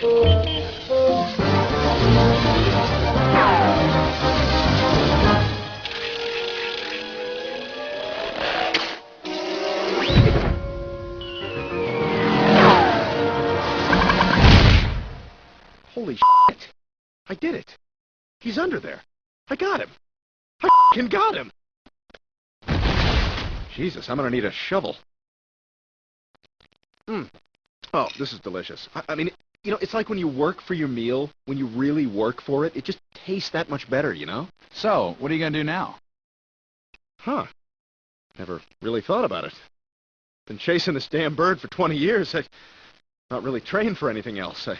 Holy shit! I did it. He's under there. I got him. I f***ing got him. Jesus, I'm gonna need a shovel. Hmm. Oh, this is delicious. I, I mean, you know, it's like when you work for your meal, when you really work for it, it just tastes that much better, you know? So, what are you gonna do now? Huh. Never really thought about it. Been chasing this damn bird for 20 years. I not really trained for anything else. I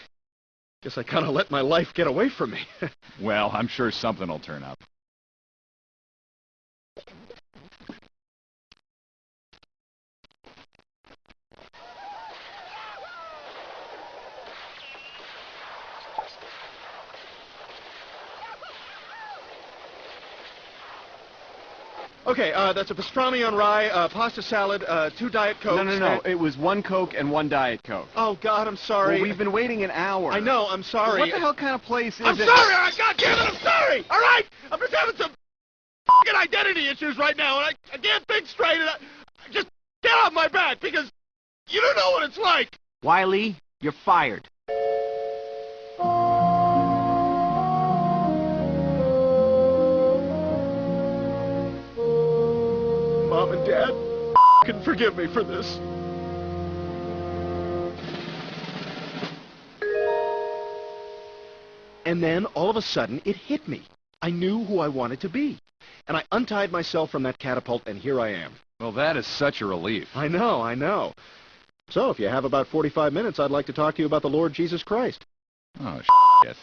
guess I kind of let my life get away from me. Well, I'm sure something will turn up. Okay, uh, that's a pastrami on rye, uh, pasta salad, uh, two Diet Cokes. No, no, no. and- It was one Coke and one Diet Coke. Oh, God, I'm sorry. Well, we've been waiting an hour. I know, I'm sorry. What the hell kind of place is I'm it? sorry! I, God damn it, I'm sorry! All right? I'm just having some f***ing identity issues right now, and I, I can't think straight, and I, just get off my back, because you don't know what it's like! Wiley, you're fired. Mom and Dad, can forgive me for this. And then, all of a sudden, it hit me. I knew who I wanted to be. And I untied myself from that catapult, and here I am. Well, that is such a relief. I know, I know. So, if you have about 45 minutes, I'd like to talk to you about the Lord Jesus Christ. Oh, shit.